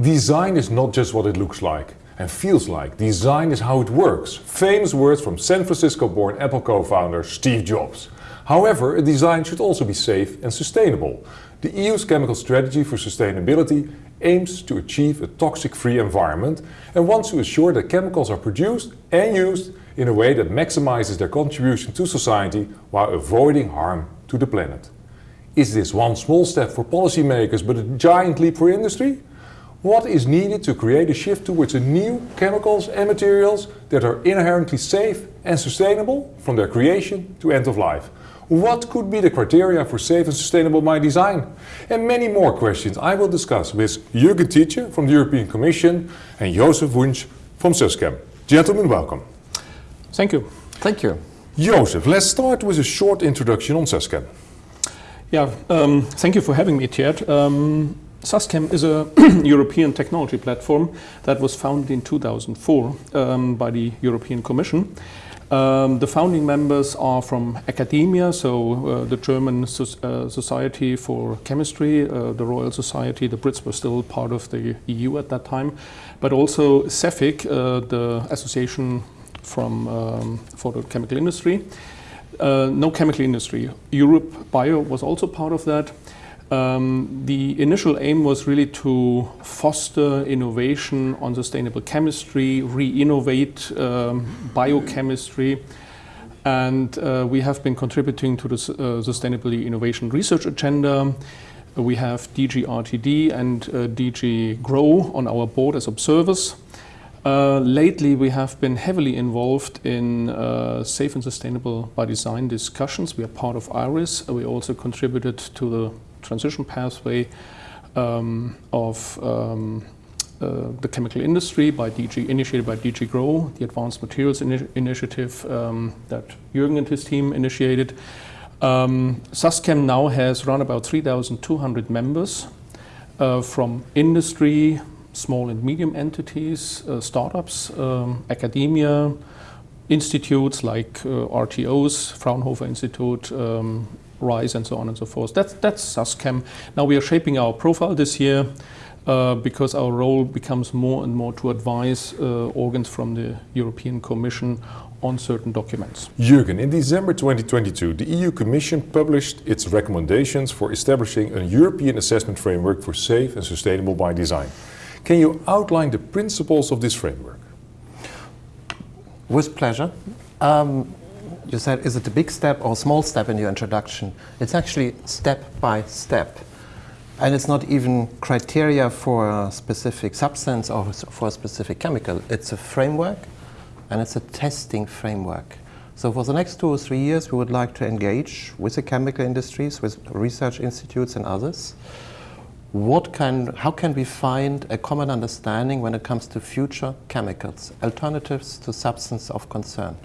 Design is not just what it looks like and feels like. Design is how it works. Famous words from San Francisco-born Apple co-founder Steve Jobs. However, a design should also be safe and sustainable. The EU's chemical strategy for sustainability aims to achieve a toxic-free environment and wants to ensure that chemicals are produced and used in a way that maximizes their contribution to society while avoiding harm to the planet. Is this one small step for policymakers but a giant leap for industry? What is needed to create a shift towards a new chemicals and materials that are inherently safe and sustainable from their creation to end of life? What could be the criteria for safe and sustainable by design? And many more questions I will discuss with Jürgen Tiedje from the European Commission and Joseph Wunsch from Suschem. Gentlemen, welcome. Thank you. Thank you. Joseph, let's start with a short introduction on Suschem. Yeah, um, thank you for having me, Tiet. Um, SUSCHEM is a European technology platform that was founded in 2004 um, by the European Commission. Um, the founding members are from academia, so uh, the German so uh, Society for Chemistry, uh, the Royal Society, the Brits were still part of the EU at that time, but also CEFIC, uh, the Association from, um, for the Chemical Industry. Uh, no chemical industry. EuropaBio was also part of that. Um, the initial aim was really to foster innovation on sustainable chemistry, re-innovate um, biochemistry, and uh, we have been contributing to the uh, Sustainability Innovation Research Agenda. We have DG RTD and uh, DG GROW on our board as observers. Uh, lately, we have been heavily involved in uh, safe and sustainable by design discussions. We are part of IRISS. We also contributed to the transition pathway um, of um, uh, the chemical industry by DG, initiated by DG GROW, the Advanced Materials Ini Initiative um, that Jürgen and his team initiated. Um, now has around about 3,200 members uh, from industry, small and medium entities, uh, startups, um, academia, institutes like uh, RTOs, Fraunhofer Institute, um, RISE and so on and so forth. That's, that's SUSCHEM. Now we are shaping our profile this year uh, because our role becomes more and more to advise uh, organs from the European Commission on certain documents. Jürgen, in December 2022, the EU Commission published its recommendations for establishing a European assessment framework for safe and sustainable by design. Can you outline the principles of this framework? With pleasure. Um, you said, is it a big step or a small step in your introduction? It's actually step by step. And it's not even criteria for a specific substance or for a specific chemical. It's a framework and it's a testing framework. So for the next two or three years, we would like to engage with the chemical industries, with research institutes and others. What can, how can we find a common understanding when it comes to future chemicals, alternatives to substance of concern?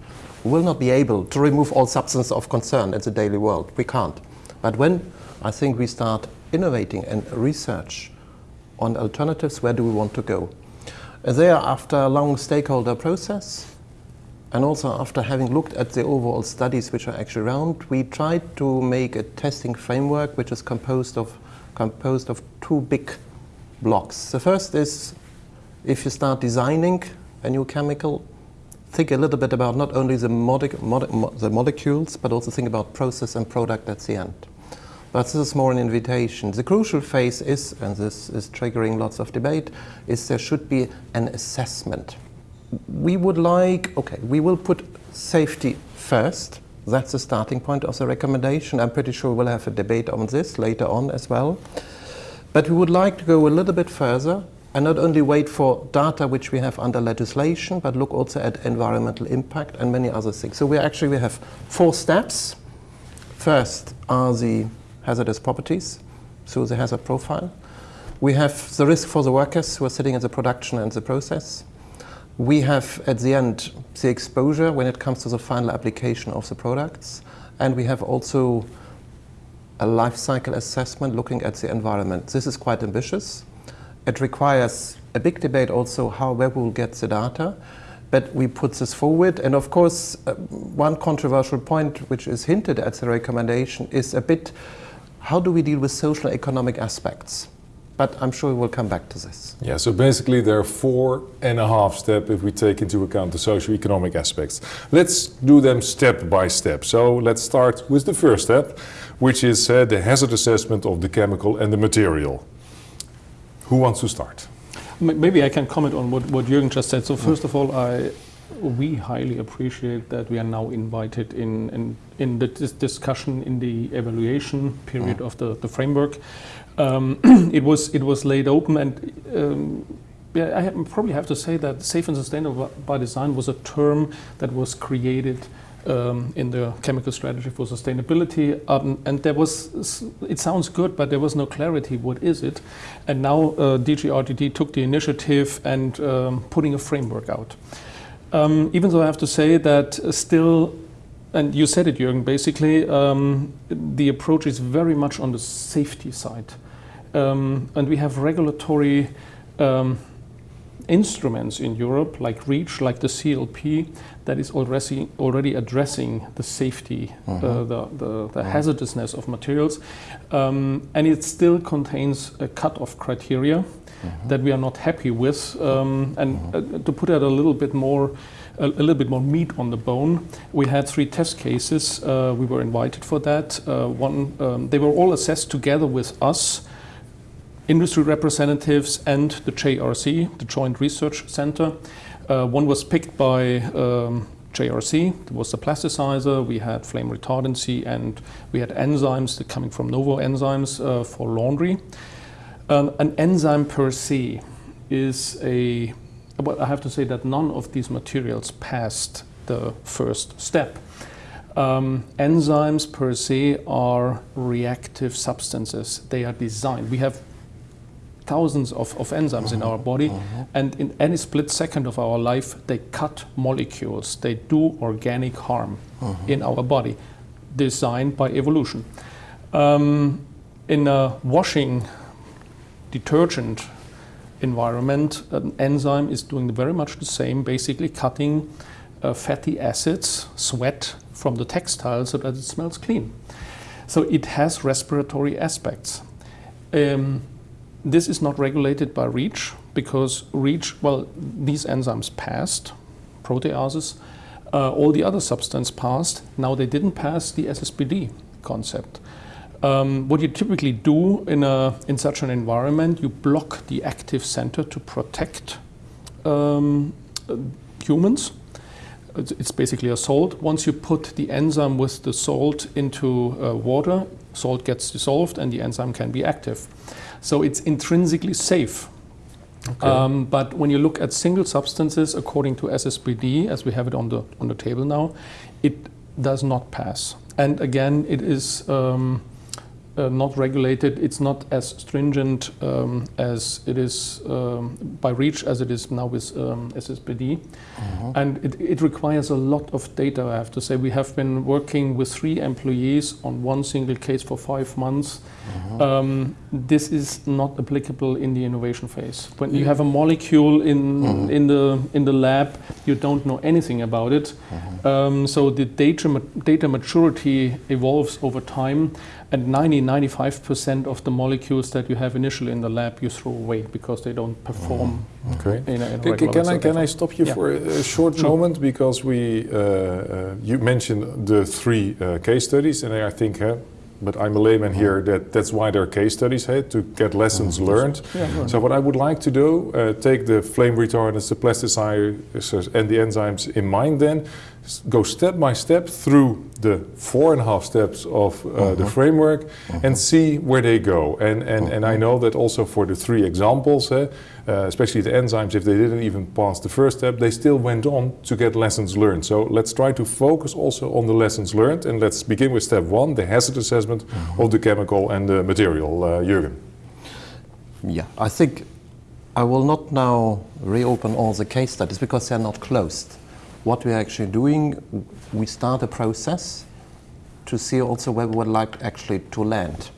Will not be able to remove all substance of concern in the daily world. We can't. But when I think we start innovating and research on alternatives, where do we want to go? There, after a long stakeholder process, and also after having looked at the overall studies which are actually around, we tried to make a testing framework which is composed of, composed of two big blocks. The first is if you start designing a new chemical, think a little bit about not only the, the molecules, but also think about process and product at the end. But this is more an invitation. The crucial phase is, and this is triggering lots of debate, is there should be an assessment. We would like, okay, we will put safety first. That's the starting point of the recommendation. I'm pretty sure we'll have a debate on this later on as well. But we would like to go a little bit further and not only wait for data which we have under legislation, but look also at environmental impact and many other things. So we actually we have four steps. First are the hazardous properties, so the hazard profile. We have the risk for the workers who are sitting in the production and the process. We have at the end the exposure when it comes to the final application of the products. And we have also a life cycle assessment looking at the environment. This is quite ambitious. It requires a big debate also how where we will get the data. But we put this forward. And of course, uh, one controversial point which is hinted at the recommendation is a bit how do we deal with social economic aspects? but I'm sure we'll come back to this. Yeah, so basically there are four and a half steps if we take into account the socio-economic aspects. Let's do them step by step. So let's start with the first step, which is uh, the hazard assessment of the chemical and the material. Who wants to start? Maybe I can comment on what, what Jürgen just said. So first of all, I we highly appreciate that we are now invited in in, in the dis discussion in the evaluation period mm. of the, the framework. Um, it was it was laid open, and um, yeah, I have, probably have to say that safe and sustainable by design was a term that was created um, in the chemical strategy for sustainability. Um, and there was, it sounds good, but there was no clarity. What is it? And now uh, DG RTD took the initiative and um, putting a framework out. Um, even though I have to say that still and you said it, Jürgen, basically, um, the approach is very much on the safety side. Um, and we have regulatory um, instruments in Europe, like REACH, like the CLP, that is already, already addressing the safety, uh, mm-hmm. the, the, the hazardousness of materials. Um, and it still contains a cut-off criteria mm-hmm. that we are not happy with. Um, and uh, to put it a little bit more a, a, little bit more meat on the bone. We had three test cases. Uh, we were invited for that. Uh, one, um, they were all assessed together with us, industry representatives, and the JRC, the Joint Research Center. Uh, one was picked by um, JRC, it was the plasticizer, we had flame retardancy, and we had enzymes coming from Novozymes uh, for laundry. Um, an enzyme per se is a but I have to say that none of these materials passed the first step. Um, enzymes per se are reactive substances. They are designed. We have thousands of, of enzymes in our body, uh-huh. and in any split second of our life, they cut molecules. They do organic harm uh-huh. in our body, designed by evolution. Um, in a washing detergent environment, an enzyme is doing very much the same, basically cutting uh, fatty acids, sweat from the textile so that it smells clean. So it has respiratory aspects. Um, this is not regulated by REACH because REACH, well, these enzymes passed, proteases, uh, all the other substances passed. Now they didn't pass the SSBD concept. Um, what you typically do in, a, in such an environment, you block the active center to protect um, humans. It's basically a salt. Once you put the enzyme with the salt into uh, water, salt gets dissolved and the enzyme can be active. So it's intrinsically safe. Okay. Um, but when you look at single substances according to SSBD, as we have it on the on the table now, it does not pass. And again, it is um, uh, not regulated. It's not as stringent um, as it is um, by REACH as it is now with um, SSBD. Uh-huh. And it, it, requires a lot of data, I have to say. We have been working with three employees on one single case for five months. Uh-huh. Um, this is not applicable in the innovation phase. When you have a molecule in, uh-huh. in, the, in the lab, you don't know anything about it. Uh-huh. Um, so the data, data maturity evolves over time and 90 95% of the molecules that you have initially in the lab you throw away because they don't perform mm. okay. in a, in a can, I, can I stop you yeah. for a, short sure. moment because we uh, uh, you mentioned the three uh, case studies and I think uh, but I'm a layman here that that's why there are case studies hey, to get lessons mm. learned. Yeah, so what I would like to do, uh, take the flame retardants, the plasticizers and the enzymes in mind then, go step by step through the four and a half steps of uh, the framework uh-huh. and see where they go. And, and, uh-huh. and I know that also for the three examples, uh, especially the enzymes, if they didn't even pass the first step, they still went on to get lessons learned. So let's try to focus also on the lessons learned and let's begin with step one, the hazard assessment uh-huh. of the chemical and the material. Uh, Jürgen. Yeah, I think I will not now reopen all the case studies because they are not closed what we're actually doing, we start a process to see also where we would like actually to land.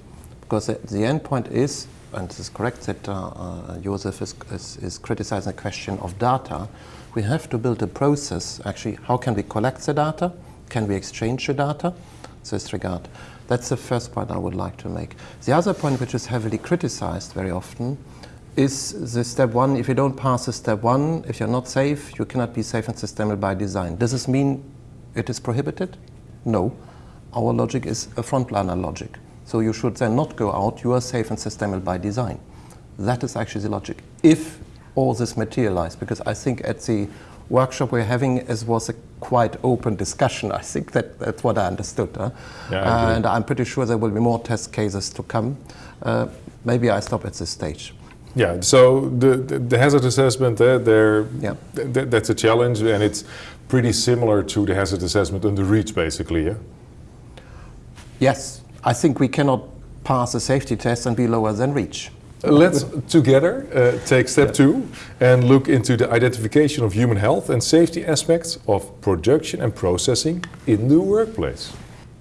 Because the end point is, and it is correct that uh, uh, Joseph is, is, is, criticizing the question of data, we have to build a process, actually, how can we collect the data? Can we exchange the data? In this regard. That's the first point I would like to make. The other point, which is heavily criticized very often, is the step one. If you don't pass the step one, if you're not safe, you cannot be safe and sustainable by design. Does this mean it is prohibited? No. Our logic is a frontliner logic. So you should then not go out, you are safe and sustainable by design. That is actually the logic. If all this materialize, because I think at the workshop we're having as was a quite open discussion. I think that that's what I understood. Huh? Yeah, I and I'm pretty sure there will be more test cases to come. Uh, maybe I stop at this stage. Yeah, so the, the, the hazard assessment, uh, there, Yeah. th- th- that's a challenge and it's pretty similar to the hazard assessment under REACH basically, yeah? Yes, I think we cannot pass a safety test and be lower than REACH. Let's together uh, take step two and look into the identification of human health and safety aspects of production and processing in the workplace.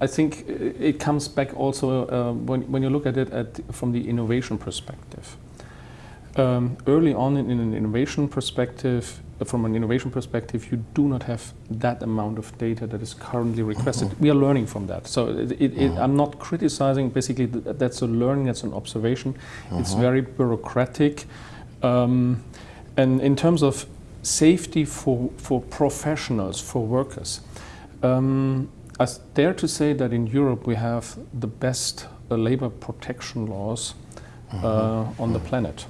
I think uh, it comes back also uh, when, when you look at it at, from the innovation perspective. Um, early on in, in an innovation perspective, from an innovation perspective, you do not have that amount of data that is currently requested. We are learning from that. So it, it, it, I'm not criticizing, basically, th- that's a learning, that's an observation. It's very bureaucratic. Um, and in terms of safety for, for professionals, for workers, um, I dare to say that in Europe we have the best uh, labor protection laws uh, on the planet.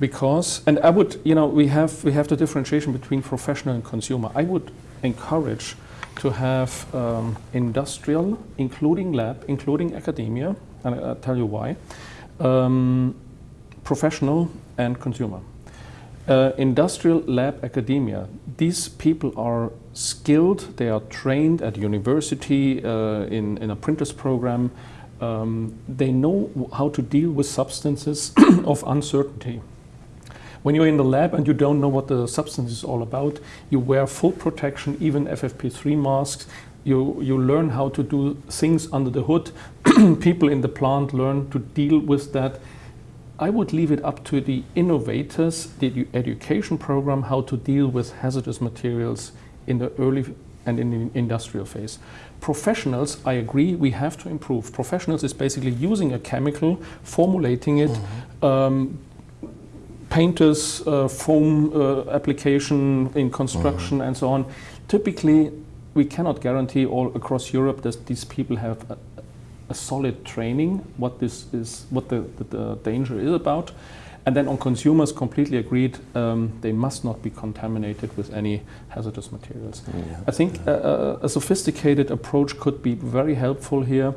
Because, and I would, you know, we have we have the differentiation between professional and consumer. I would encourage to have um, industrial, including lab, including academia, and I'll tell you why. Um, professional and consumer. Uh, industrial lab academia. These people are skilled, they are trained at university uh, in, in a printer's program. Um, they know how to deal with substances of uncertainty. When you're in the lab and you don't know what the substance is all about, you wear full protection, even FFP3 masks. You, you learn how to do things under the hood. People in the plant learn to deal with that. I would leave it up to the innovators, the edu- education program, how to deal with hazardous materials in the early and in the industrial phase. Professionals, I agree, we have to improve. Professionals is basically using a chemical, formulating it, um, painters, uh, foam uh, application in construction, and so on. Typically, we cannot guarantee all across Europe that these people have a, a solid training what this is, what the, the, the danger is about. And then on consumers, completely agreed, um, they must not be contaminated with any hazardous materials. I think a, a, a sophisticated approach could be very helpful here.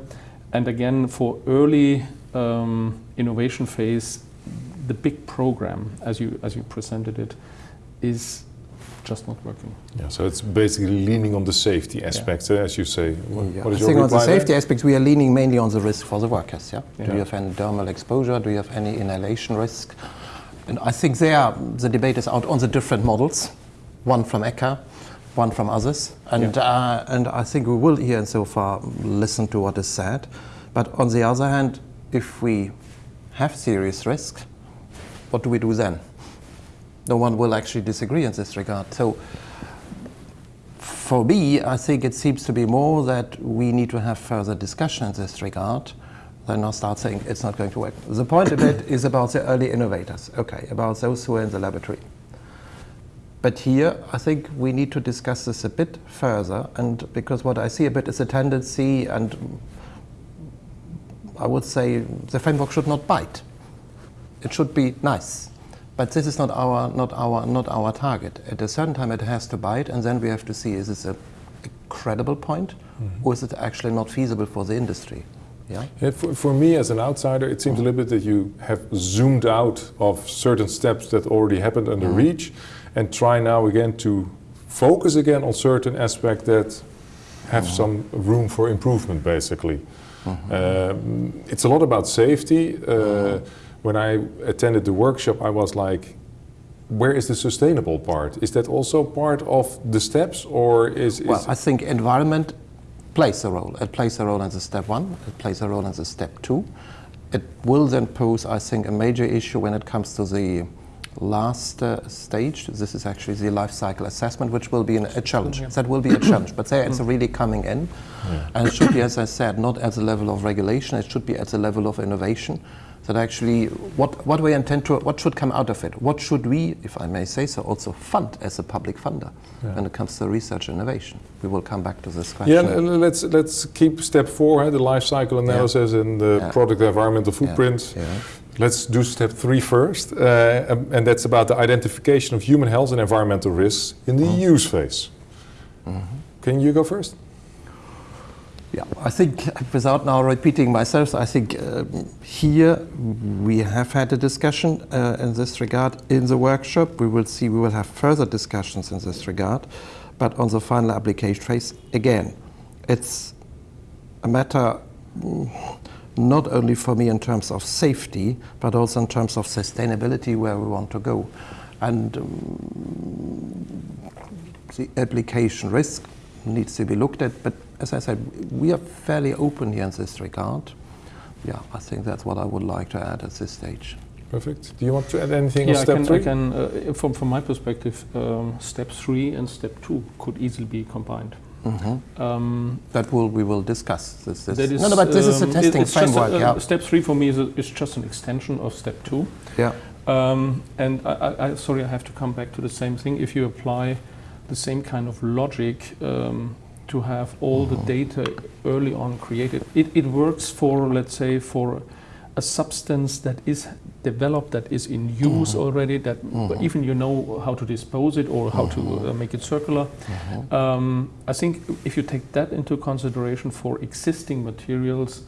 And again, for early um, innovation phase, the big program, as you as you presented it, is just not working. Yeah, so it's basically leaning on the safety aspects, uh, as you say. What, Yeah. what I is your think on the reply there? safety aspects, we are leaning mainly on the risk for the workers. Yeah? Yeah. Do you have any dermal exposure? Do you have any inhalation risk? And I think there the debate is out on the different models, one from ECHA, one from others, and uh, and I think we will here and so far listen to what is said. But on the other hand, if we have serious risk, what do we do then? No one will actually disagree in this regard. So for me, I think it seems to be more that we need to have further discussion in this regard than now start saying it's not going to work. The point of it is about the early innovators, okay, about those who are in the laboratory. But here, I think we need to discuss this a bit further, and because what I see a bit is a tendency, and I would say the framework should not bite. It should be nice. But this is not our, not our, not our target. At a certain time, it has to bite, and then we have to see: is this a, a credible point, mm-hmm. or is it actually not feasible for the industry? Yeah. Yeah, for, for me as an outsider, it seems a little bit that you have zoomed out of certain steps that already happened under mm-hmm. REACH and try now again to focus again on certain aspects that have mm-hmm. some room for improvement, basically. Um, it's a lot about safety. Uh, when I attended the workshop, I was like, where is the sustainable part? Is that also part of the steps, or is, is Well, I think environment plays a role. It plays a role as a step one. It plays a role as a step two. It will then pose, I think, a major issue when it comes to the last uh, stage. This is actually the life cycle assessment, which will be an, a challenge. Yeah. That will be a challenge, but there it's really coming in. And it should be, as I said, not at the level of regulation, it should be at the level of innovation. That actually, what, what we intend to, what should come out of it? What should we, if I may say so, also fund as a public funder when it comes to research innovation? We will come back to this question. Yeah, let's let's keep step four, eh, the life cycle analysis and the Yeah. product environmental Yeah, footprint. yeah. Let's do step three first, uh, and that's about the identification of human health and environmental risks in the Mm-hmm. use phase. Can you go first? Yeah, I think without now repeating myself, I think um, here we have had a discussion uh, in this regard in the workshop. We will see, we will have further discussions in this regard. But on the final application phase, again, it's a matter mm, not only for me in terms of safety, but also in terms of sustainability where we want to go. And um, the application risk needs to be looked at. But as I said, we are fairly open here in this regard. Yeah, I think that's what I would like to add at this stage. Perfect. Do you want to add anything Yeah, on I can, three? I can uh, from, from my perspective, um, step three and step two could easily be combined. Um, That will we will discuss. This, this. that is, no, no, but this is a um, it- testing it's a- framework. uh, yeah, Step three for me is, a, is just an extension of step two. yeah. Um, and I, I, I, sorry, I have to come back to the same thing. If you apply the same kind of logic um, to have all the data early on created, it, it works for, let's say, for a substance that is developed, that is in use already, that even you know how to dispose it or how to uh, make it circular. Um, I think if you take that into consideration for existing materials,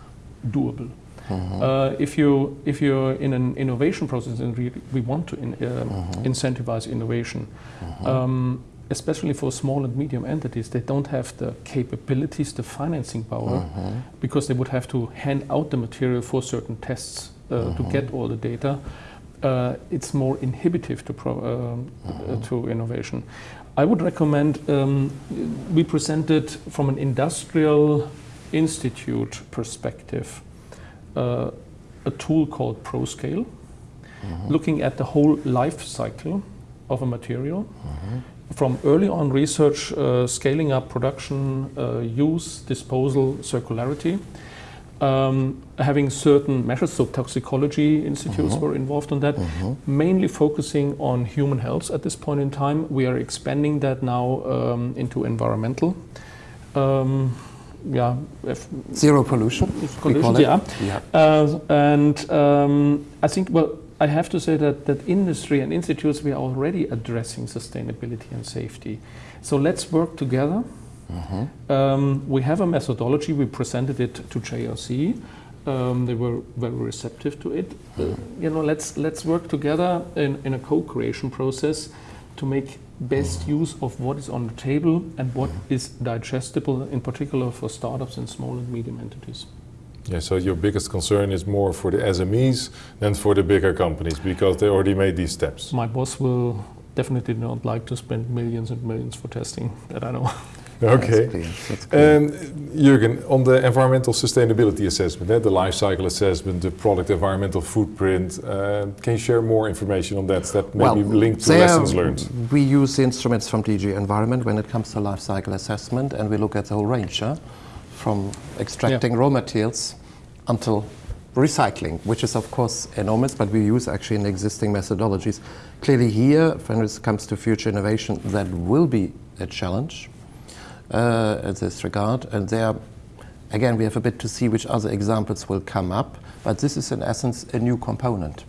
doable. Uh, if you if you're in an innovation process and we, we want to in, um, incentivize innovation, um, especially for small and medium entities, they don't have the capabilities, the financing power, because they would have to hand out the material for certain tests uh, to get all the data. Uh, it's more inhibitive to pro, um, uh, to innovation. I would recommend um, we presented from an industrial institute perspective uh, a tool called ProScale, looking at the whole life cycle of a material, from early on research, uh, scaling up production, uh, use, disposal, circularity. Um, having certain measures, so toxicology institutes were involved on that, mainly focusing on human health at this point in time. We are expanding that now um, into environmental. Um, yeah, if Zero pollution. we call it. yeah. Yeah. Uh, and um, I think, well, I have to say that, that industry and institutes, we are already addressing sustainability and safety. So let's work together. Um, we have a methodology, we presented it to JRC. Um, they were very receptive to it. Uh, you know, let's, let's work together in, in a co-creation process to make best use of what is on the table and what is digestible, in particular for startups and small and medium entities. Yeah, so your biggest concern is more for the SMEs than for the bigger companies because they already made these steps. My boss will definitely not like to spend millions and millions for testing, that I know. Okay. That's clear. That's clear. And Jürgen, on the environmental sustainability assessment, eh, the life cycle assessment, the product environmental footprint, uh, can you share more information on that that maybe linked to there lessons learned? We use the instruments from DG Environment when it comes to life cycle assessment, and we look at the whole range, huh? From extracting raw materials until recycling, which is of course enormous, but we use actually in existing methodologies. Clearly here, when it comes to future innovation, that will be a challenge uh, in this regard. And there, again, we have a bit to see which other examples will come up, but this is in essence a new component.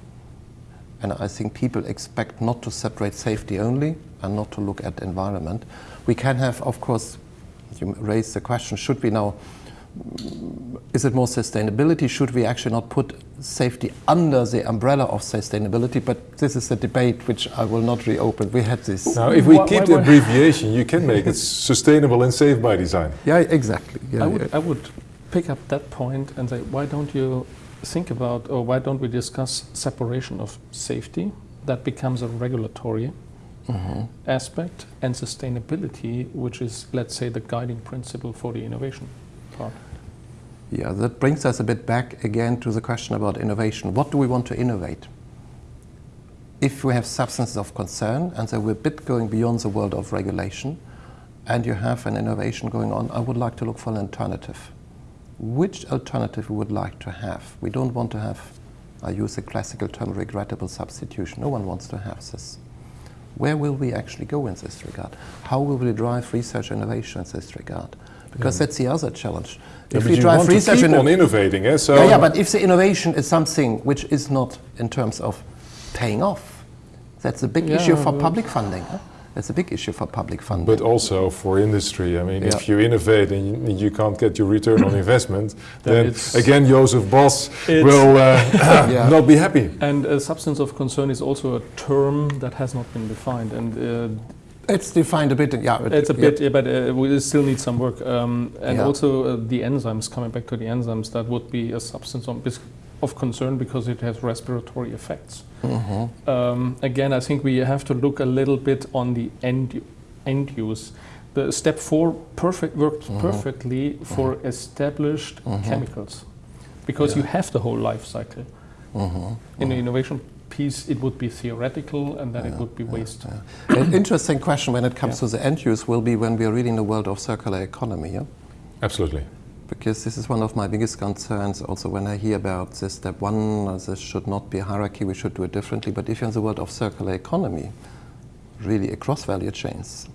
And I think people expect not to separate safety only and not to look at environment. We can have, of course, you raised the question, should we now, is it more sustainability? Should we actually not put safety under the umbrella of sustainability? But this is a debate which I will not reopen. We had this. Now, if we Why- keep why- the why- abbreviation, you can make it sustainable and safe by design. Yeah, exactly. Yeah, I would, yeah. I would pick up that point and say, why don't you think about, or why don't we discuss separation of safety? That becomes a regulatory Mm-hmm. aspect, and sustainability, which is, let's say, the guiding principle for the innovation part. Yeah, that brings us a bit back again to the question about innovation. What do we want to innovate? if we have substances of concern and so we're a bit going beyond the world of regulation and you have an innovation going on, I would like to look for an alternative. Which alternative we would like to have? We don't want to have, I use the classical term, regrettable substitution. No one wants to have this. Where will we actually go in this regard? How will we drive research innovation in this regard? Because that's the other challenge. Yeah, if we you drive want to research keep on innovating, eh? so yeah, yeah, but if the innovation is something which is not in terms of paying off, that's a big Yeah, issue for public funding. Huh? That's a big issue for public funding. But also for industry. I mean, if you innovate and you, you can't get your return on investment, Then then again, Joseph Boss will uh, Yeah. not be happy. And a substance of concern is also a term that has not been defined, and uh, it's defined a bit. Yeah, it- it's a bit, yeah, but uh, we still need some work. Um, and Yeah. also uh, the enzymes. Coming back to the enzymes, that would be a substance on, bis- of concern because it has respiratory effects. Mhm. Um, again, I think we have to look a little bit on the end end use. The step four perfect worked Mhm. perfectly for established Mhm. chemicals, because you have the whole life cycle. Mhm. In the innovation piece, it would be theoretical, and then it would be waste. An interesting question when it comes Yeah. to the end use will be when we are really in the world of circular economy. Yeah? Absolutely. Because this is one of my biggest concerns also when I hear about this step one, uh, this should not be a hierarchy, we should do it differently. But if you're in the world of circular economy, really across value chains,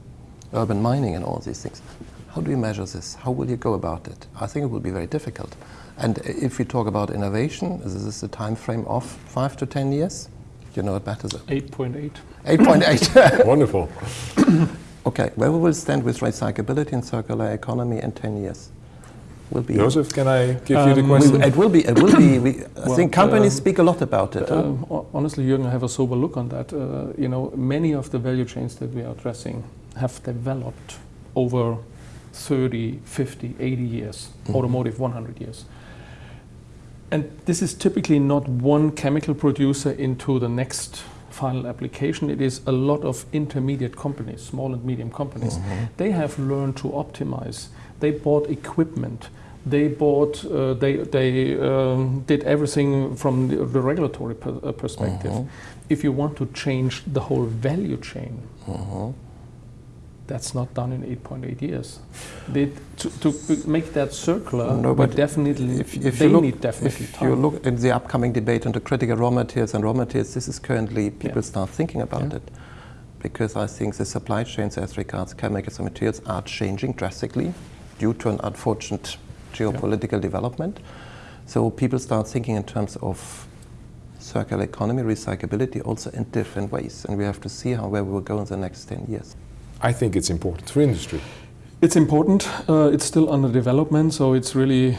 urban mining and all these things, how do you measure this? How will you go about it? I think it will be very difficult. And if we talk about innovation, is this a time frame of five to ten years? You know it better than 8.8. 8.8. Wonderful. okay, where we will stand with recyclability and circular economy in 10 years? Will be Joseph, can I give you the Um, question? It will be. It will be. We, I Well, think companies um, speak a lot about it. Um, ho- honestly, Jürgen, I have a sober look on that. Uh, you know, many of the value chains that we are addressing have developed over 30, 50, 80 years, automotive 100 years. And this is typically not one chemical producer into the next final application. It is a lot of intermediate companies, small and medium companies. They have learned to optimize. They bought equipment. They bought. Uh, they they um, did everything from the, the regulatory per, uh, perspective. If you want to change the whole value chain, Mhm. that's not done in 8.8 years. They, to, to make that circular, No, but definitely If, if they you look, need definitely if time. you look in the upcoming debate on the critical raw materials and raw materials, this is currently people Yeah. start thinking about Yeah. it, because I think the supply chains as regards chemicals and materials are changing drastically due to an unfortunate geopolitical development. So people start thinking in terms of circular economy, recyclability, also in different ways, and we have to see how where we will go in the next 10 years. I think it's important for industry. It's important. Uh, it's still under development, so it's really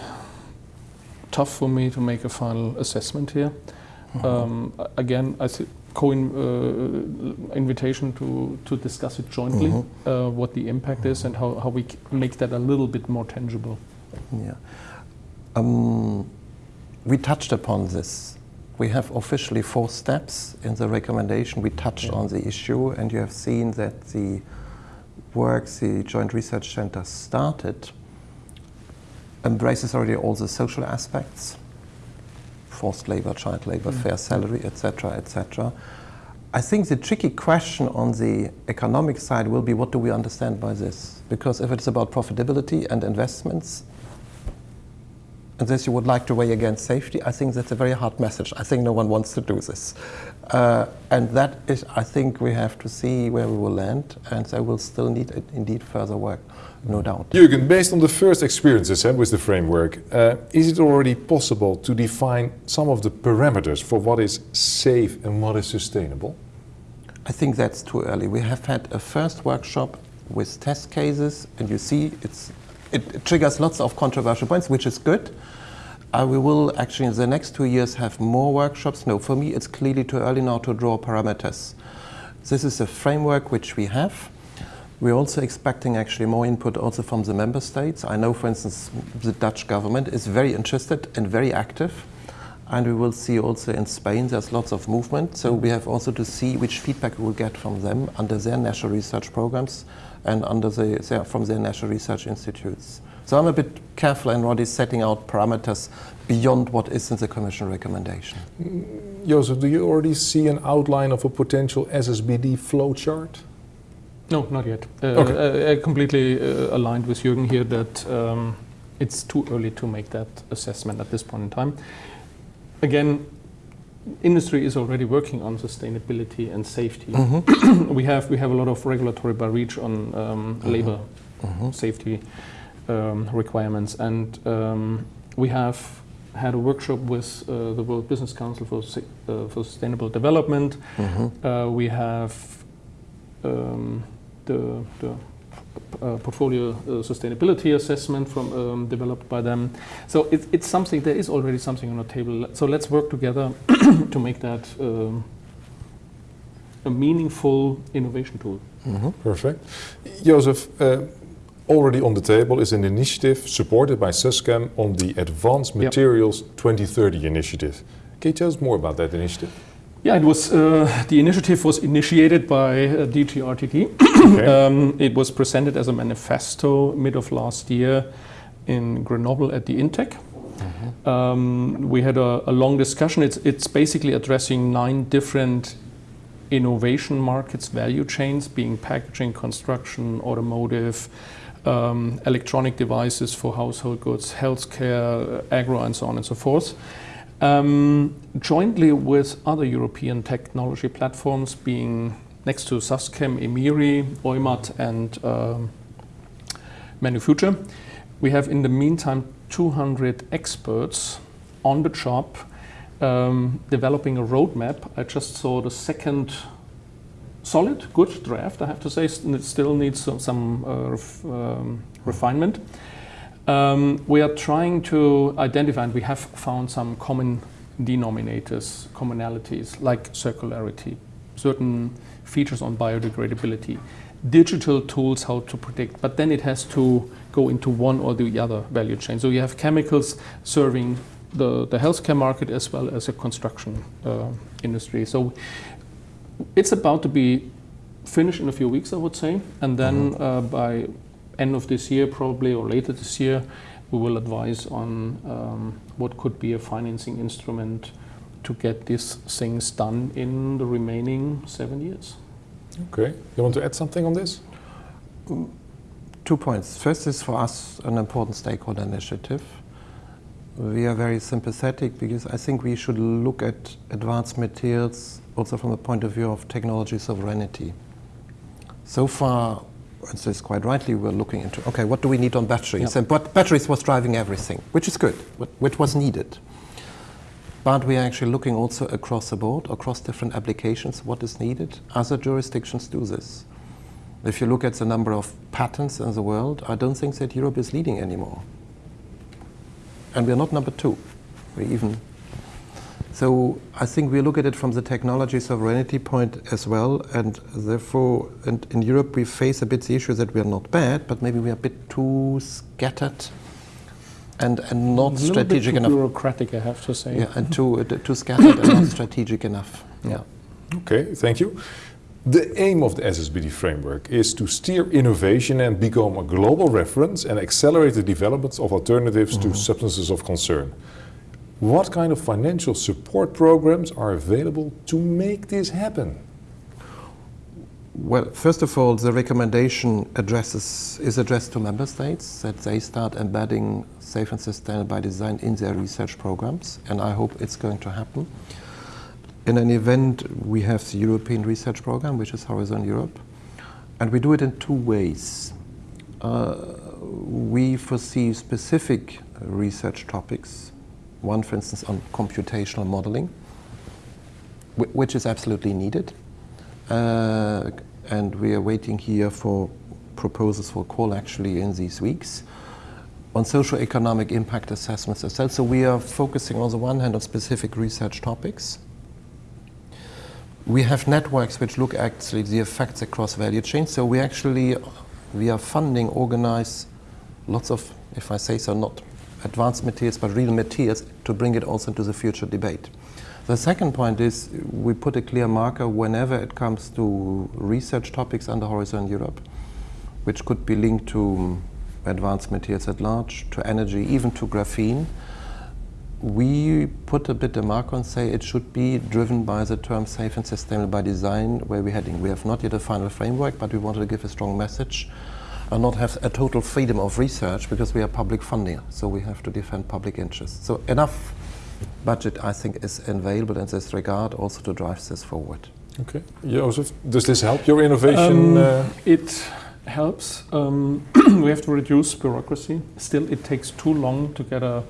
tough for me to make a final assessment here. Um, again, I see co uh, invitation to, to discuss it jointly, Mhm. uh, what the impact is and how, how we c- make that a little bit more tangible. Yeah. Um, we touched upon this. We have officially four steps in the recommendation. We touched on the issue, and you have seen that the work the Joint Research Center started embraces already all the social aspects forced labor, child labor, mm. fair salary, etc., etc. I think the tricky question on the economic side will be what do we understand by this? Because if it's about profitability and investments, this you would like to weigh against safety, I think that's a very hard message. I think no one wants to do this. Uh, and that is, I think we have to see where we will land, and there will still need uh, indeed further work, no doubt. Jürgen, based on the first experiences eh, with the framework, uh, is it already possible to define some of the parameters for what is safe and what is sustainable? I think that's too early. We have had a first workshop with test cases, and you see it's, it, triggers lots of controversial points, which is good. Uh, we will actually in the next two years have more workshops. No, for me it's clearly too early now to draw parameters. This is a framework which we have. We're also expecting actually more input also from the member states. I know, for instance, the Dutch government is very interested and very active. And we will see also in Spain there's lots of movement. So we have also to see which feedback we will get from them under their national research programs and under the, their, from their national research institutes. So I'm a bit careful in already setting out parameters beyond what is in the Commission recommendation. Joseph, do you already see an outline of a potential SSBD flowchart? No, not yet. Uh, Okay. I, I completely uh, aligned with Jürgen here that um, it's too early to make that assessment at this point in time. Again, industry is already working on sustainability and safety. we have we have a lot of regulatory by REACH on um, labor safety um, requirements, and um, we have had a workshop with uh, the World Business Council for uh, for Sustainable Development. Uh, we have um, the, the portfolio uh, sustainability assessment from um, developed by them. So it, it's something. There is already something on the table. So let's work together to make that um, a meaningful innovation tool. Perfect. Joseph, uh, already on the table is an initiative supported by SusChem on the Advanced Yep. Materials 2030 initiative. Can you tell us more about that initiative? Yeah, it was uh, the initiative was initiated by uh, DGRTD. Okay. Um, it was presented as a manifesto mid of last year in Grenoble at the Intec. Um, we had a, a long discussion. It's, it's basically addressing nine different innovation markets, value chains, being packaging, construction, automotive, um, electronic devices for household goods, healthcare, agro, and so on and so forth. Um, jointly with other European technology platforms, being next to Suschem, Emiri, Eumat, and um, Manufuture, we have in the meantime 200 experts on the job um, developing a roadmap. I just saw the second solid, good draft, I have to say. It still needs some, some uh, ref, um, refinement. Um, we are trying to identify, and we have found some common denominators, commonalities, like circularity, certain features on biodegradability, digital tools how to predict, but then it has to go into one or the other value chain. So you have chemicals serving the, the healthcare market as well as a construction uh, industry. So it's about to be finished in a few weeks, I would say, and then uh, by end of this year, probably or later this year, we will advise on um, what could be a financing instrument to get these things done in the remaining seven years. Okay. You want to add something on this? Two points. First is for us an important stakeholder initiative. We are very sympathetic because I think we should look at advanced materials also from the point of view of technology sovereignty. So far, and so it's quite rightly, we're looking into okay, what do we need on batteries? Yeah. And but batteries was driving everything, which is good, what- which was needed. But we are actually looking also across the board, across different applications, what is needed. Other jurisdictions do this. If you look at the number of patents in the world, I don't think that Europe is leading anymore. And we're not number two. We even. So I think we look at it from the technology sovereignty point as well, and therefore, and in Europe we face a bit the issue that we are not bad, but maybe we are a bit too scattered and, and not A little strategic bit too enough. bureaucratic, I have to say. Yeah, and too, uh, too scattered and not strategic enough. Yeah. Okay, thank you. The aim of the SSBD framework is to steer innovation and become a global reference and accelerate the development of alternatives to substances of concern. What kind of financial support programs are available to make this happen? Well, first of all, the recommendation addresses is addressed to member states that they start embedding safe and sustainable by design in their research programs, and I hope it's going to happen. In an event, we have the European Research Program, which is Horizon Europe, and we do it in two ways. Uh, we foresee specific research topics, one, for instance, on computational modeling, which is absolutely needed. Uh, and we are waiting here for proposals for call actually in these weeks on social economic impact assessments as well. So we are focusing on the one hand on specific research topics. We have networks which look actually the effects across value chains. So we actually we are funding, organize lots of, if I say so, not advanced materials, but real materials to bring it also into the future debate. The second point is we put a clear marker whenever it comes to research topics under Horizon Europe, which could be linked to advanced materials at large, to energy, even to graphene. We put a bit a mark on say it should be driven by the term safe and sustainable by design where we're heading. We have not yet a final framework, but we wanted to give a strong message and not have a total freedom of research because we are public funding, so we have to defend public interest. So enough budget, I think, is available in this regard also to drive this forward. Okay. Joseph, does this help your innovation? Um, uh, It helps. Um, we have to reduce bureaucracy. Still, it takes too long to get a,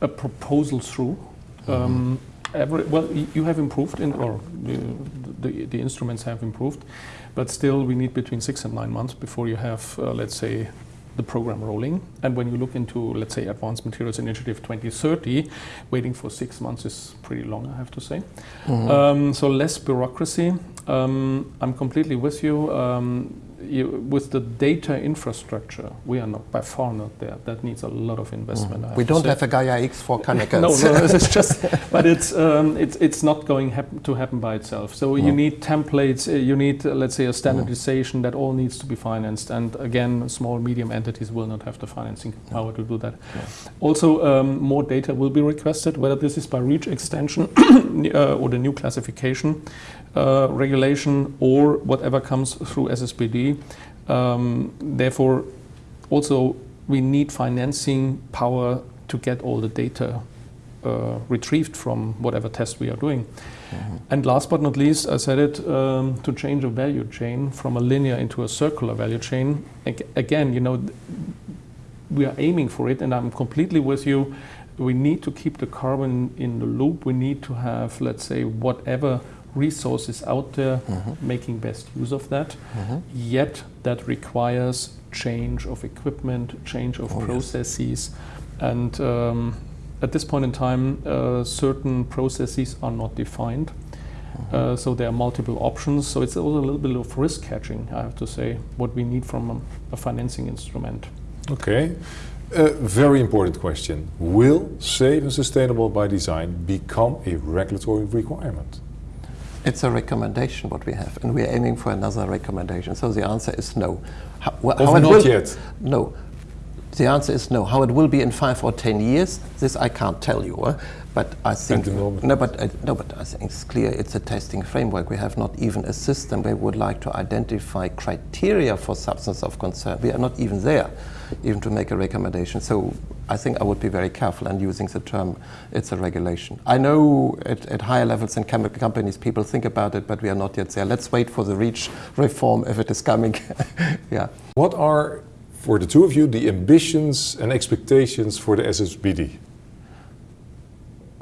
a proposal through. Um, every, well, you have improved, in, or the, the, the instruments have improved, but still, we need between six and nine months before you have, uh, let's say, the program rolling. And when you look into, let's say, Advanced Materials Initiative 2030, waiting for six months is pretty long, I have to say. Um, so less bureaucracy. Um, I'm completely with you. Um, you. With the data infrastructure, we are not by far not there. That needs a lot of investment. Have We don't have a Gaia X for no, chemicals. no, it's just, but it's um, it's it's not going hap- to happen by itself. So you need templates. Uh, you need, uh, let's say, a standardization that all needs to be financed. And again, small medium entities will not have the financing power to do that. Also, um, more data will be requested, whether this is by REACH extension uh, or the new classification uh, regulation or whatever comes through SSBD. Um, therefore, also we need financing power to get all the data uh, retrieved from whatever test we are doing. And last but not least, I said it um, to change a value chain from a linear into a circular value chain. Ag- again, you know, we are aiming for it, and I'm completely with you. We need to keep the carbon in the loop. We need to have, let's say, whatever resources out there, making best use of that. Yet that requires change of equipment, change of Oh, yes. processes, and um, at this point in time, uh, certain processes are not defined. Uh, so there are multiple options. So it's also a little bit of risk catching, I have to say, what we need from a, a financing instrument. Okay. A very important question. Will safe and sustainable by design become a regulatory requirement? It's a recommendation what we have, and we're aiming for another recommendation. So the answer is no. How, wh- it not will- yet. No. The answer is no. How it will be in five or ten years, this I can't tell you. But I think no, but uh, no, but I think it's clear. It's a testing framework. We have not even a system where we would like to identify criteria for substance of concern. We are not even there, even to make a recommendation. So I think I would be very careful in using the term. It's a regulation. I know at, at higher levels in chemical companies, people think about it, but we are not yet there. Let's wait for the REACH reform if it is coming. yeah. What are, for the two of you, the ambitions and expectations for the SSBD?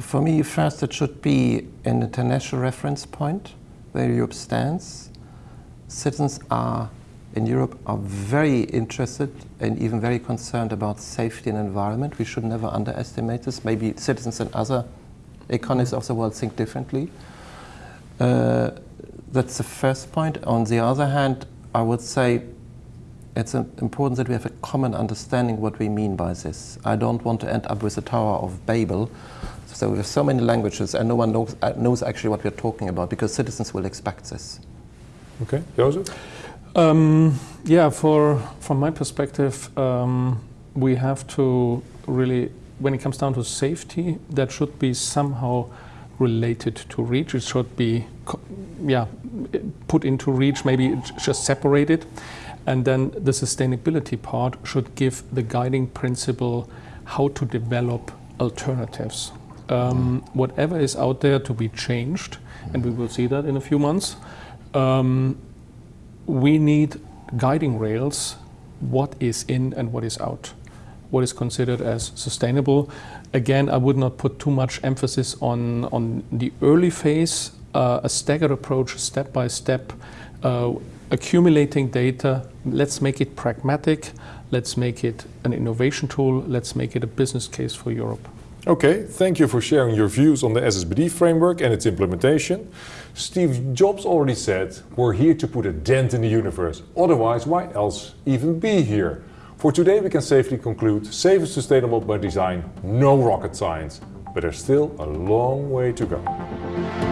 For me, first, it should be an international reference point where Europe stands. Citizens are in Europe are very interested and even very concerned about safety and environment. We should never underestimate this. Maybe citizens and other economies of the world think differently. Uh, that's the first point. On the other hand, I would say it's important that we have a common understanding what we mean by this. I don't want to end up with the Tower of Babel. So we have so many languages and no one knows, uh, knows actually what we're talking about because citizens will expect this. Okay, Joseph? Um, yeah, for from my perspective, um, we have to really, when it comes down to safety, that should be somehow related to REACH. It should be, yeah, put into REACH. Maybe just separated, and then the sustainability part should give the guiding principle how to develop alternatives. Um, whatever is out there to be changed, and we will see that in a few months. Um, we need guiding rails what is in and what is out what is considered as sustainable. Again i would not put too much emphasis on on the early phase uh, a staggered approach step by step uh, accumulating data. Let's make it pragmatic. Let's make it an innovation tool. Let's make it a business case for europe Okay, thank you for sharing your views on the SSBD framework and its implementation. Steve Jobs already said, we're here to put a dent in the universe. Otherwise, why else even be here? For today we can safely conclude safe and sustainable by design, no rocket science, but there's still a long way to go.